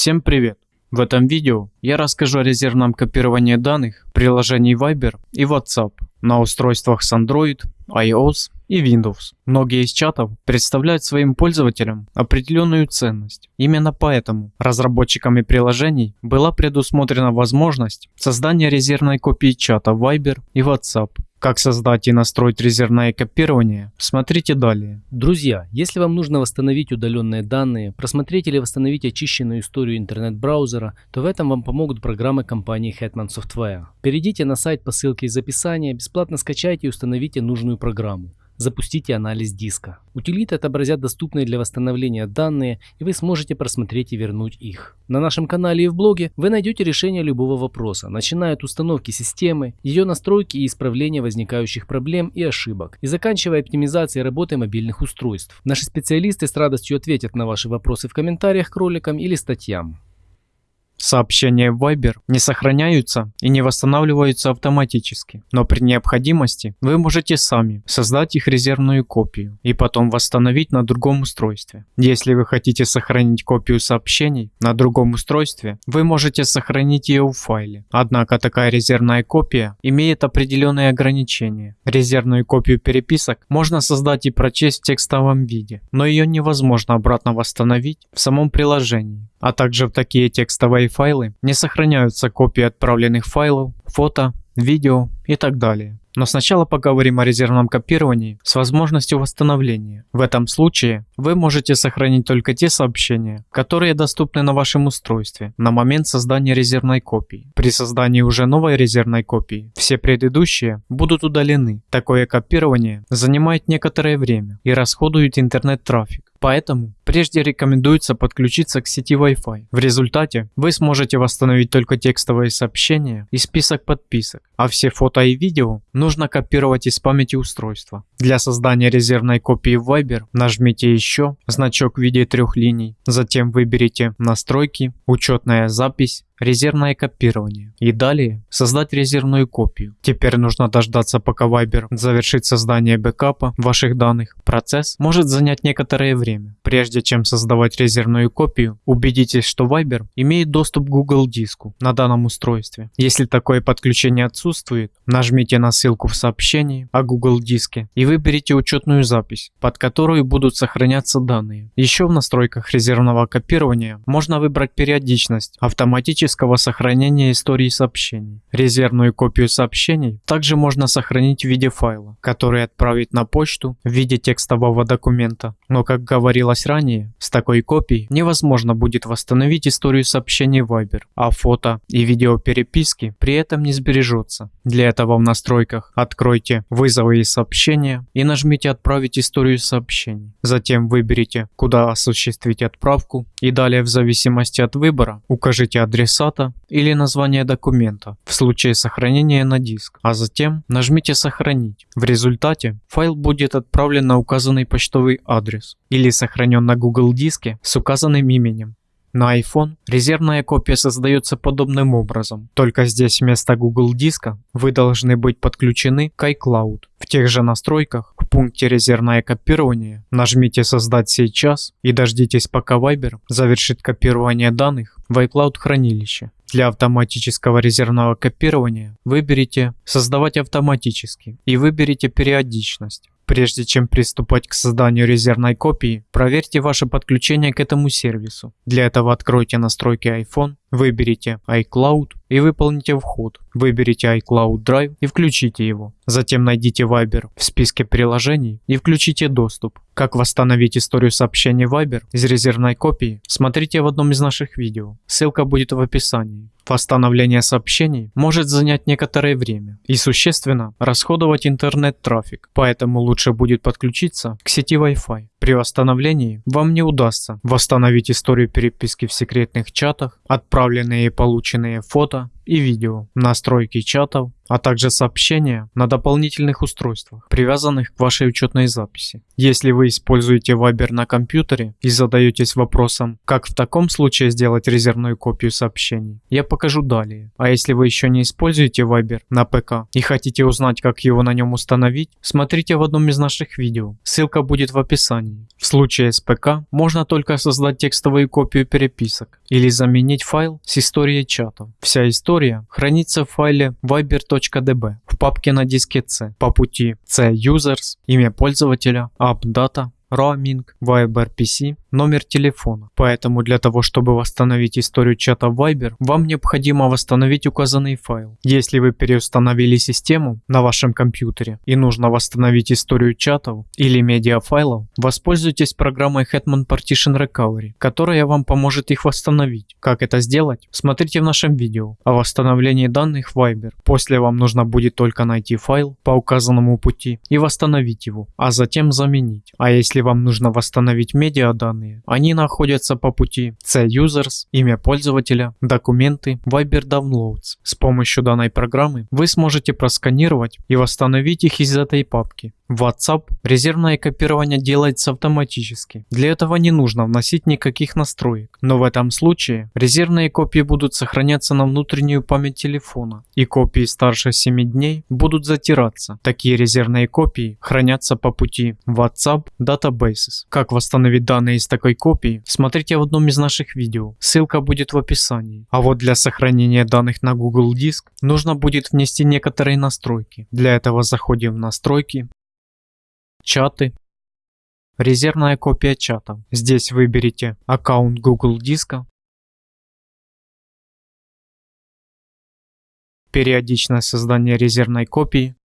Всем привет! В этом видео я расскажу о резервном копировании данных приложений Viber и WhatsApp на устройствах с Android, iOS и Windows. Многие из чатов представляют своим пользователям определенную ценность. Именно поэтому разработчиками приложений была предусмотрена возможность создания резервной копии чата Viber и WhatsApp как создать и настроить резервное копирование, смотрите далее. Друзья, если вам нужно восстановить удаленные данные, просмотреть или восстановить очищенную историю интернет-браузера, то в этом вам помогут программы компании Hetman Software. Перейдите на сайт по ссылке из описания, бесплатно скачайте и установите нужную программу запустите анализ диска. Утилиты отобразят доступные для восстановления данные, и вы сможете просмотреть и вернуть их. На нашем канале и в блоге вы найдете решение любого вопроса, начиная от установки системы, ее настройки и исправления возникающих проблем и ошибок, и заканчивая оптимизацией работы мобильных устройств. Наши специалисты с радостью ответят на ваши вопросы в комментариях к роликам или статьям. Сообщения в Viber не сохраняются и не восстанавливаются автоматически, но при необходимости вы можете сами создать их резервную копию и потом восстановить на другом устройстве. Если вы хотите сохранить копию сообщений на другом устройстве, вы можете сохранить ее в файле. Однако такая резервная копия имеет определенные ограничения. Резервную копию переписок можно создать и прочесть в текстовом виде, но ее невозможно обратно восстановить в самом приложении а также в такие текстовые файлы не сохраняются копии отправленных файлов, фото, видео и так далее. Но сначала поговорим о резервном копировании с возможностью восстановления. В этом случае вы можете сохранить только те сообщения, которые доступны на вашем устройстве на момент создания резервной копии. При создании уже новой резервной копии все предыдущие будут удалены. Такое копирование занимает некоторое время и расходует интернет-трафик. Поэтому прежде рекомендуется подключиться к сети Wi-Fi. В результате вы сможете восстановить только текстовые сообщения и список подписок, а все фото и видео нужно копировать из памяти устройства. Для создания резервной копии в Viber нажмите «Еще», значок в виде трех линий, затем выберите «Настройки», «Учетная запись», резервное копирование и далее создать резервную копию. Теперь нужно дождаться пока Viber завершит создание бэкапа ваших данных. Процесс может занять некоторое время. Прежде чем создавать резервную копию, убедитесь, что Viber имеет доступ к Google диску на данном устройстве. Если такое подключение отсутствует, нажмите на ссылку в сообщении о Google диске и выберите учетную запись, под которую будут сохраняться данные. Еще в настройках резервного копирования можно выбрать периодичность автоматически автоматического сохранения истории сообщений. Резервную копию сообщений также можно сохранить в виде файла, который отправить на почту в виде текстового документа. Но как говорилось ранее, с такой копией невозможно будет восстановить историю сообщений Viber, а фото и видео переписки при этом не сбережется. Для этого в настройках откройте «Вызовы и сообщения» и нажмите «Отправить историю сообщений». Затем выберите, куда осуществить отправку и далее в зависимости от выбора укажите адрес адресата или название документа в случае сохранения на диск, а затем нажмите «Сохранить». В результате файл будет отправлен на указанный почтовый адрес или сохранен на Google диске с указанным именем. На iPhone резервная копия создается подобным образом, только здесь вместо Google диска вы должны быть подключены к iCloud. В тех же настройках пункте резервное копирование нажмите создать сейчас и дождитесь пока Viber завершит копирование данных в iCloud хранилище. Для автоматического резервного копирования выберите «Создавать автоматически» и выберите периодичность. Прежде чем приступать к созданию резервной копии, проверьте ваше подключение к этому сервису. Для этого откройте настройки iPhone, выберите iCloud и выполните вход. Выберите iCloud Drive и включите его. Затем найдите Viber в списке приложений и включите доступ. Как восстановить историю сообщений Viber из резервной копии, смотрите в одном из наших видео. Ссылка будет в описании. Восстановление сообщений может занять некоторое время и существенно расходовать интернет-трафик, поэтому лучше будет подключиться к сети Wi-Fi. При восстановлении вам не удастся восстановить историю переписки в секретных чатах, отправленные и полученные фото и видео, настройки чатов, а также сообщения на дополнительных устройствах, привязанных к вашей учетной записи. Если вы используете Viber на компьютере и задаетесь вопросом, как в таком случае сделать резервную копию сообщений, я покажу далее. А если вы еще не используете Viber на ПК и хотите узнать, как его на нем установить, смотрите в одном из наших видео, ссылка будет в описании. В случае с ПК можно только создать текстовую копию переписок или заменить файл с историей чатов. Вся история хранится в файле viber.db в папке на диске C по пути C users, имя пользователя, app data, roaming, Viber PC, номер телефона. Поэтому для того, чтобы восстановить историю чата Viber, вам необходимо восстановить указанный файл. Если вы переустановили систему на вашем компьютере и нужно восстановить историю чатов или медиафайлов, воспользуйтесь программой Hetman Partition Recovery, которая вам поможет их восстановить. Как это сделать? Смотрите в нашем видео о восстановлении данных Viber. После вам нужно будет только найти файл по указанному пути и восстановить его, а затем заменить. А если вам нужно восстановить медиаданные, данные. Они находятся по пути C-Users, имя пользователя, документы, Viber Downloads. С помощью данной программы вы сможете просканировать и восстановить их из этой папки. В WhatsApp резервное копирование делается автоматически. Для этого не нужно вносить никаких настроек. Но в этом случае резервные копии будут сохраняться на внутреннюю память телефона. И копии старше 7 дней будут затираться. Такие резервные копии хранятся по пути WhatsApp Databases. Как восстановить данные из такой копии, смотрите в одном из наших видео. Ссылка будет в описании. А вот для сохранения данных на Google Диск нужно будет внести некоторые настройки. Для этого заходим в настройки, чаты, резервная копия чата. Здесь выберите аккаунт Google диска, периодичное создание резервной копии,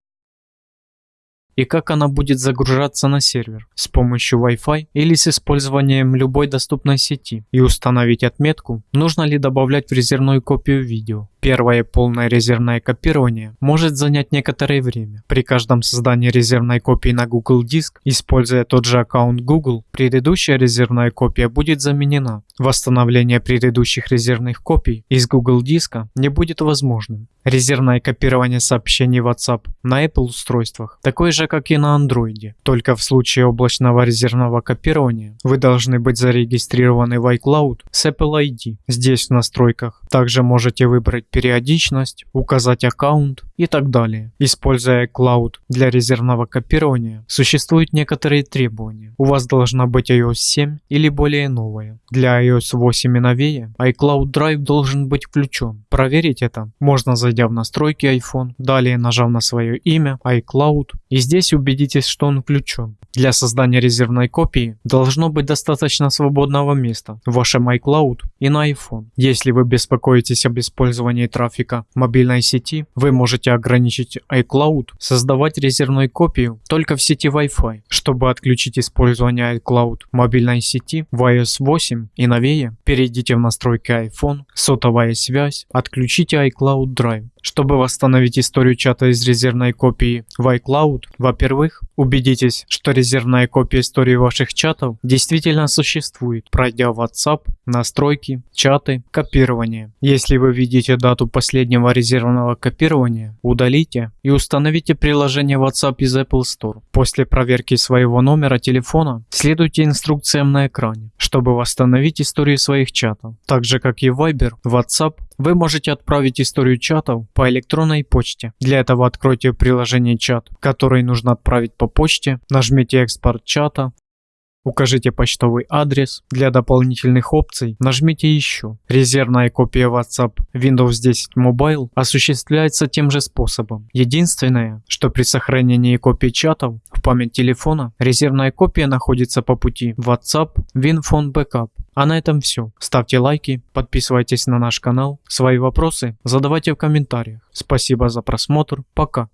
и как она будет загружаться на сервер с помощью Wi-Fi или с использованием любой доступной сети и установить отметку, нужно ли добавлять в резервную копию видео. Первое полное резервное копирование может занять некоторое время. При каждом создании резервной копии на Google Диск, используя тот же аккаунт Google, предыдущая резервная копия будет заменена. Восстановление предыдущих резервных копий из Google Диска не будет возможным. Резервное копирование сообщений WhatsApp на Apple устройствах такое же, как и на Android. Только в случае облачного резервного копирования вы должны быть зарегистрированы в iCloud с Apple ID. Здесь в настройках также можете выбрать периодичность, указать аккаунт и так далее. Используя iCloud для резервного копирования, существуют некоторые требования. У вас должна быть iOS 7 или более новая. Для iOS 8 и новее iCloud Drive должен быть включен. Проверить это можно зайдя в настройки iPhone, далее нажав на свое имя iCloud и здесь убедитесь, что он включен. Для создания резервной копии должно быть достаточно свободного места в вашем iCloud и на iPhone. Если вы беспокоитесь об использовании трафика мобильной сети, вы можете ограничить iCloud создавать резервную копию только в сети Wi-Fi. Чтобы отключить использование iCloud мобильной сети в iOS 8 и новее, перейдите в настройки iPhone, сотовая связь, отключите iCloud Drive. Чтобы восстановить историю чата из резервной копии в iCloud, во-первых, убедитесь, что резервная копия истории ваших чатов действительно существует, пройдя WhatsApp, настройки, чаты, копирование. Если вы видите дату последнего резервного копирования, удалите и установите приложение WhatsApp из Apple Store. После проверки своего номера телефона следуйте инструкциям на экране, чтобы восстановить историю своих чатов. Так же как и Viber, WhatsApp вы можете отправить историю чатов по электронной почте. Для этого откройте приложение чат, который нужно отправить по почте, нажмите экспорт чата, Укажите почтовый адрес. Для дополнительных опций нажмите еще. Резервная копия WhatsApp Windows 10 Mobile осуществляется тем же способом. Единственное, что при сохранении копий чатов в память телефона резервная копия находится по пути WhatsApp WinPhone Backup. А на этом все. Ставьте лайки, подписывайтесь на наш канал. Свои вопросы задавайте в комментариях. Спасибо за просмотр. Пока.